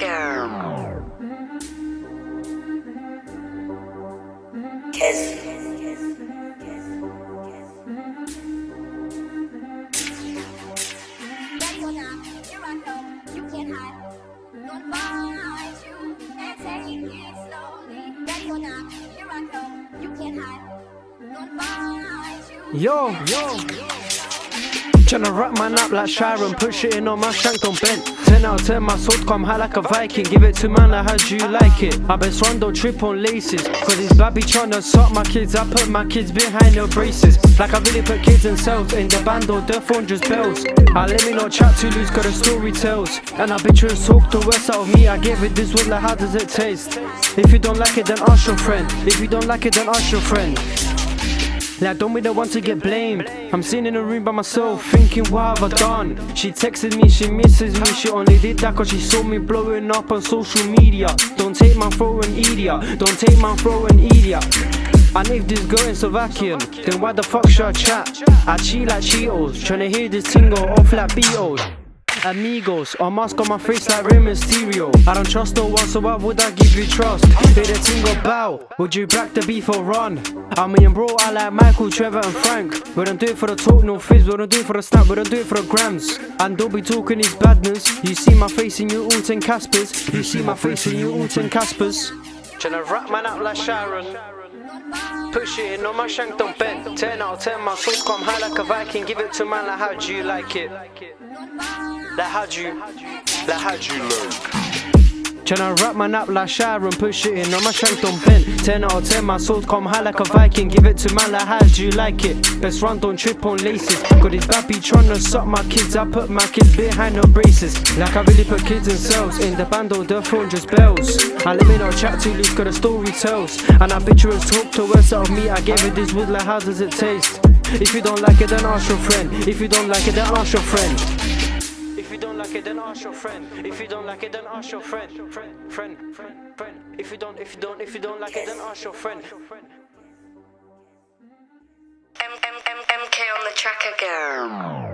you. Yo, yo. Tryna wrap man up like Sharon, put shit in on my shank, don't bend. 10 out of 10, my sword come high like a Viking. Give it to man, like how do you like it? I bet Swan don't trip on laces. Cause this babby tryna suck my kids, I put my kids behind the braces. Like I really put kids themselves in the band or their phone just bells. I let me not chat too loose, cause the story tells. And I bet you talk the worst out of me, I gave it this wood like how does it taste? If you don't like it, then ask your friend. If you don't like it, then ask your friend. Like, don't be the one to get blamed. I'm sitting in a room by myself, thinking, what have I done? She texted me, she misses me. She only did that cause she saw me blowing up on social media. Don't take my throw and idiot. Don't take my throw and idiot. And if this girl in Slovakian, then why the fuck should I chat? I cheat like Cheetos, tryna hear this tingle off like Beatles. Amigos, a mask on my face like Rey Mysterio. I don't trust no one, so why would I give you trust? Hear a tingle bow, would you back the beef or run? I mean, bro, I like Michael, Trevor, and Frank. We don't do it for the talk, no fizz. We don't do it for the snap, we don't do it for the grams. And don't be talking his badness. You see my face in you all 10 Caspers. You see my face in you all 10 Caspers. Tryna wrap man up like Sharon. Push it in on my shank, don't bend. 10 out of 10, my sauce come high like a Viking. Give it to man like how do you like it? Like how do you, like how do you like? Tryna wrap man up like Sharon, push it in on my shank, don't bend. 10 out of 10, my sword come high like a Viking. Give it to man like how do you like it? Best run, don't trip on laces. Got this bappy tryna suck my kids, I put my kids behind the braces. Like I really put kids in cells. In the band, or the phone just bells. I let me not chat too loose, got a story tells. And I bet you talk to worse out of me. I gave it this wood like how does it taste? If you don't like it, then ask your friend. If you don't like it, then ask your friend. Don't like it, then ask your friend. If you don't like it, then ask your friend. Friend, friend, friend, friend. If you don't, if you don't, if you don't like it, then ask your friend. M M M M K on the tracker girl.